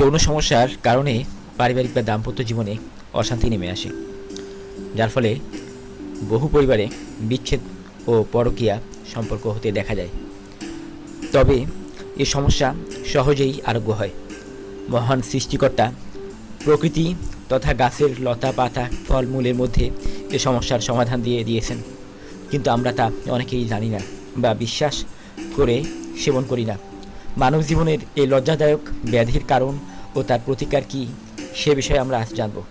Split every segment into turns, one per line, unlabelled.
যৌন সমস্যার কারণে পারিবারিক বা দাম্পত্য জীবনে অশান্তি নেমে আসে, যার ফলে বহু পরিবারে বিচ্ছেদ ও পরকীয়া সম্পর্ক হতে দেখা যায়। তবে এ সমস্যা সহজেই আরোগ্য হয়। মহান সৃষ্টিকর্তা প্রকৃতি তথা গাছের লতা পাতা ফলমূলের মধ্যে এ সমস্যার সমাধান দিয়ে দিয়েছেন। কিন্তু আমরা তা অনেকেই জানি না বা বিশ্বাস করে সেবন করি না। মানব জীবনের এই লজ্জাদায়ক ব্যাধির কারণ ও তার প্রতিকার কী, সে বিষয়ে আমরা আজ জানব।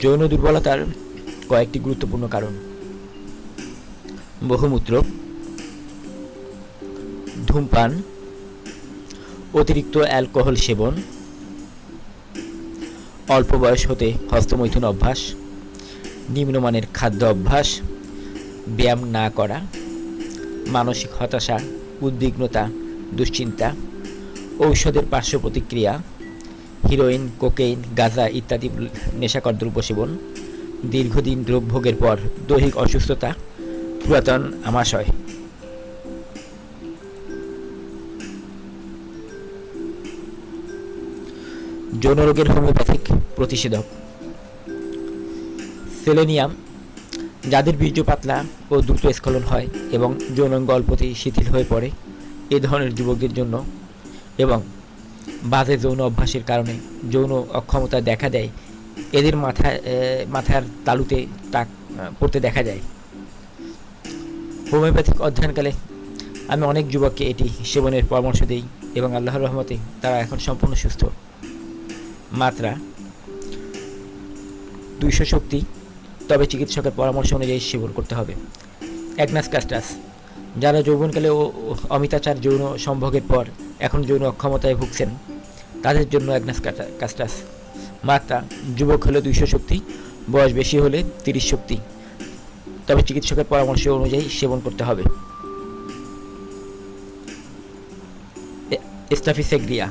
যৌন দুর্বলতার কয়েকটি গুরুত্বপূর্ণ কারণ। বহুমূত্র, ধূমপান, অতিরিক্ত অ্যালকোহল সেবন, অল্প বয়স হতে হস্তমৈথুন অভ্যাস, নিম্নমানের খাদ্য অভ্যাস, ব্যায়াম না করা, মানসিক হতাশা উদ্বিগ্নতা, দুশ্চিন্তা, ঔষধের পার্শ্ব প্রতিক্রিয়া, হিরোইন, কোকেইন, গাঁজা ইত্যাদি নেশাকর দ্রব্য সেবন, দীর্ঘদিন রোগ ভোগের পর দৈহিক অসুস্থতা, পুরাতন আমাশয়। যৌন রোগের হোমিওপ্যাথিক প্রতিষেধক। সেলেনিয়াম যাদের বীর্য পাতলা ও দ্রুত স্খলন হয় এবং যৌনাঙ্গ অল্পতেই শিথিল হয়ে পড়ে, এ ধরনের যুবকদের জন্য এবং বাজে যৌন অভ্যাসের কারণে যৌন অক্ষমতা দেখা দেয়, এদের মাথায় মাথার তালুতে টাক পড়তে দেখা যায়। হোমিওপ্যাথিক অধ্যয়নকালে আমি অনেক যুবককে এটি সেবনের পরামর্শ দিই এবং আল্লাহর রহমতে তারা এখন সম্পূর্ণ সুস্থ। মাত্রা দুইশো শক্তি তবে চিকিৎসকের পরামর্শ অনুযায়ী সেবন করতে হবে। অ্যাগনাস কাস্টাস যারা যৌবনকালে ও, অমিতাচার যৌন সম্ভোগের পর এখন যৌন অক্ষমতায় ভুগছেন, তাদের জন্য অ্যাগনাস কাস্টাস মাত্রা যুবক হলে দুইশো শক্তি, বয়স বেশি হলে তিরিশ শক্তি। তবে চিকিৎসকের পরামর্শ অনুযায়ী সেবন করতে হবে। স্টাফিসেগ্রিয়া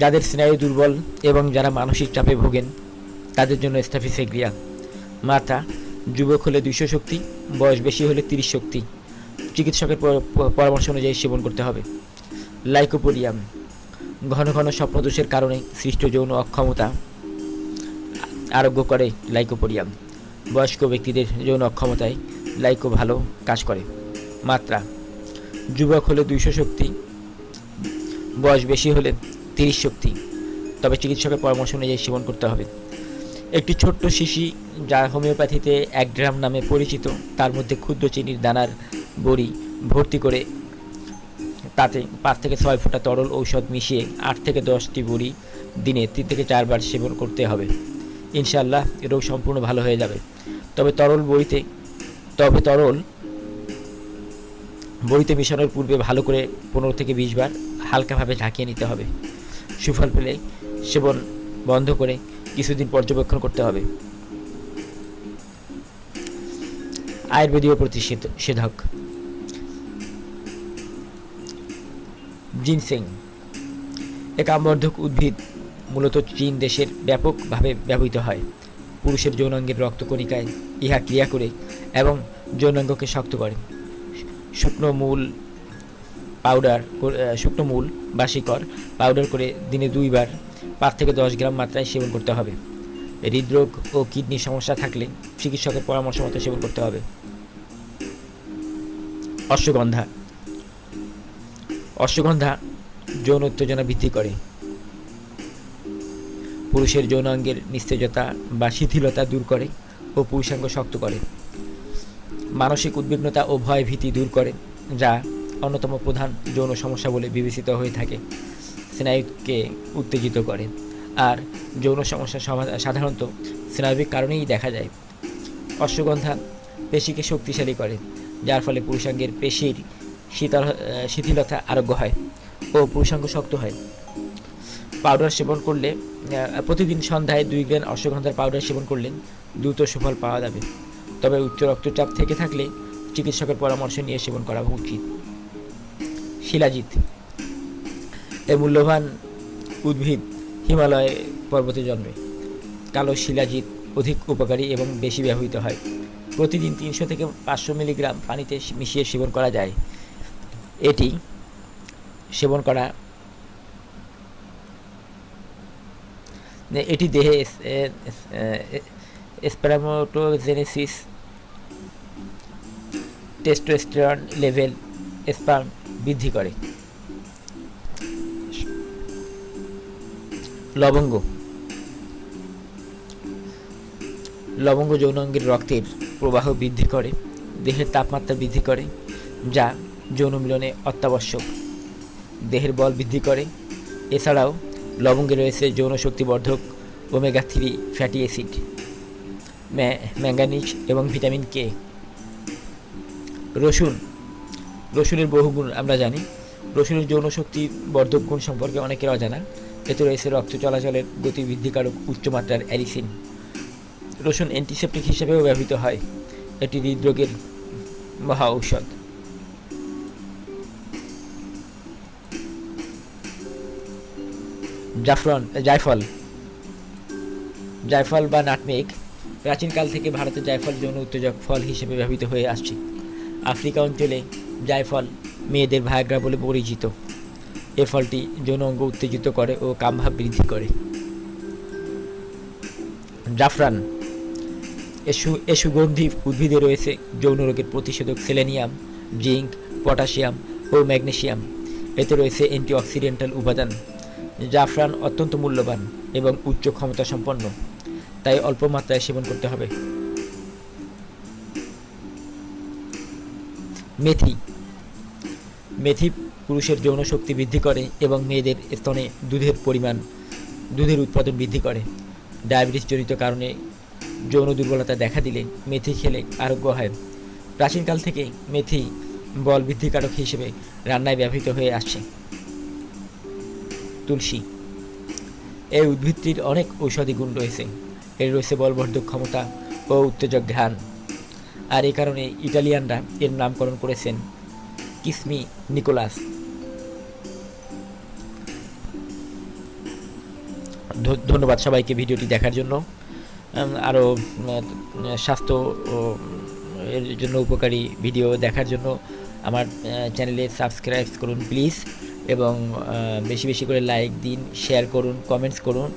যাদের স্নায়ু দুর্বল এবং যারা মানসিক চাপে ভোগেন, তাদের জন্য স্টাফিসেগ্রিয়া মাত্রা যুবক হলে দুইশো শক্তি, বয়স বেশি হলে তিরিশ শক্তি। চিকিৎসকের পরামর্শ অনুযায়ী সেবন করতে হবে। লাইকোপোডিয়াম, ঘন ঘন স্বপ্নদোষের কারণে সৃষ্ট যৌন অক্ষমতা আরোগ্য করে লাইকোপোডিয়াম। বয়স্ক ব্যক্তিদের যৌন অক্ষমতায় লাইকো ভালো কাজ করে। মাত্রা, যুবক হলে দুইশো শক্তি, বয়স বেশি হলে তিরিশ শক্তি। তবে চিকিৎসকের পরামর্শ অনুযায়ী সেবন করতে হবে। একটি ছোট্ট শিশি যা হোমিওপ্যাথিতে এক গ্রাম নামে পরিচিত। তার মধ্যে ক্ষুদ্র চিনির দানার বড়ি ভর্তি করে তাতে পাঁচ থেকে ছয় ফোঁটা তরল ঔষধ মিশিয়ে আট থেকে দশটি বড়ি দিনে তিন থেকে চারবার সেবন করতে হবে। ইনশাআল্লাহ রোগ সম্পূর্ণ ভালো হয়ে যাবে। তবে তরল বড়িতে, তবে তরল বড়িতে মিশানোর পূর্বে ভালো করে পনেরো থেকে বিশ বার হালকাভাবে ঝাঁকিয়ে নিতে হবে। সুফল পেলে সেবন বন্ধ করে কিছুদিন পর্যবেক্ষণ করতে হবে। আয়ুর্বেদীয় প্রতিষেধক জিনসেং এক আমবর্ধক উদ্ভিদ মূলত চীন দেশের ব্যাপকভাবে ব্যবহৃত হয়। পুরুষের যৌনাঙ্গের রক্তকণিকায় ইহা ক্রিয়া করে এবং যৌনাঙ্গকে শক্ত করে। শুকনো মূল পাউডার, শুকনো মূল বা শিকড় পাউডার করে দিনে দুইবার পাঁচ থেকে দশ গ্রাম মাত্রায় সেবন করতে হবে। হৃদরোগ ও কিডনির সমস্যা থাকলে চিকিৎসকের পরামর্শ মতো সেবন করতে হবে। অশ্বগন্ধা। অশ্বগন্ধা যৌন উত্তেজনা বৃদ্ধি করে। পুরুষের যৌনাঙ্গের নিস্তেজতা বা শিথিলতা দূর করে ও পুরুষাঙ্গ শক্ত করে। মানসিক উদ্বিগ্নতা ও ভয় ভীতি দূর করে, যা অন্যতম প্রধান যৌন সমস্যা বলে বিবেচিত হয়ে থাকে। স্নায়ুকে উত্তেজিত করে আর যৌন সমস্যা সমা- সাধারণত স্নায়বিক কারণেই দেখা যায়। অশ্বগন্ধা পেশিকে শক্তিশালী করে যার ফলে পুরুষাঙ্গের পেশির শীতল শিথিলতা আরোগ্য হয় ও পুরুষাঙ্গ শক্ত হয়। পাউডার সেবন করলে প্রতিদিন সন্ধ্যায় দুই গ্রাম অশ্বগন্ধার পাউডার সেবন করলে দ্রুত সুফল পাওয়া যাবে। তবে উচ্চ রক্তচাপ থেকে থাকলে চিকিৎসকের পরামর্শ নিয়ে সেবন করা উচিত। শিলাজিৎ এ মূল্যবান উদ্ভিদ হিমালয় পর্বতে জন্মে। কালো শিলাজিৎ অধিক উপকারী এবং বেশি ব্যবহৃত হয়। প্রতিদিন তিনশো থেকে পাঁচশো মিলিগ্রাম পানিতে মিশিয়ে সেবন করা যায়। এটি সেবন করা এটি দেহে স্প্যামোটোজেনেসিস টেস্টোস্টেরন লেভেল স্পাম বৃদ্ধি করে। লবঙ্গ। লবঙ্গ যৌনাঙ্গের রক্তের প্রবাহ বৃদ্ধি করে, দেহের তাপমাত্রা বৃদ্ধি করে, যা যৌন মিলনে অত্যাবশ্যক। দেহের বল বৃদ্ধি করে। এছাড়াও লবঙ্গে রয়েছে যৌন শক্তিবর্ধক omega three fatty acid manganese এবং ভিটামিন কে। রসুন। রসুনের বহুগুণ আমরা জানি। রসুনের যৌন শক্তি বর্ধক গুণ সম্পর্কে অনেকের অজানা। এতে রয়েছে রক্ত চলাচলের গতি বৃদ্ধিকারক উচ্চমাত্রার অ্যালিসিন। রসুন অ্যান্টিসেপ্টিক হিসেবেও ব্যবহৃত হয়। এটি হৃদরোগের মহা ঔষধ। জাফরন জায়ফল। জায়ফল বা নাটমেগ প্রাচীনকাল থেকে ভারতে জায়ফল যৌন উত্তেজক ফল হিসেবে ব্যবহৃত হয়ে আসছে। আফ্রিকা অঞ্চলে জায়ফল মেয়েদের ভায়াগ্রা বলে পরিচিত। এ ফলটি যৌন অঙ্গ উত্তেজিত করে ও কামভাব বৃদ্ধি করে। জাফরান, এসু এ সুগন্ধি উদ্ভিদে রয়েছে যৌন রোগের প্রতিষেধক সেলেনিয়াম, জিঙ্ক, পটাশিয়াম ও ম্যাগনেসিয়াম এতে রয়েছে অ্যান্টিঅক্সিডেন্টাল উপাদান। জাফরান অত্যন্ত মূল্যবান এবং উচ্চ ক্ষমতা সম্পন্ন তাই অল্প মাত্রায় সেবন করতে হবে। মেথি মেথি পুরুষের যৌন শক্তি বৃদ্ধি করে এবং মেয়েদের স্তনে দুধের পরিমাণ, দুধের উৎপাদন বৃদ্ধি করে। ডায়াবেটিস জনিত কারণে যৌন দুর্বলতা দেখা দিলে মেথি খেলে আরোগ্য হয়। প্রাচীনকাল থেকে মেথি বল বৃদ্ধিকারক হিসেবে রান্নায় ব্যবহৃত হয়ে আসছে। তুলসী। এই উদ্ভিদটির অনেক ঔষধি গুণ রয়েছে। এর রয়েছে বলবর্ধক ক্ষমতা ও উত্তেজক ঘ্রাণ। আর এই কারণে ইটালিয়ানরা এর নামকরণ করেছেন কিসমি নিকোলাস ধ- ধন্যবাদ সবাইকে ভিডিওটি দেখার জন্য। আরও স্বাস্থ্য এর জন্য উপকারী ভিডিও দেখার জন্য আমার চ্যানেলে সাবস্ক্রাইব করুন প্লিজ এবং বেশি বেশি করে লাইক দিন শেয়ার করুন কমেন্টস করুন।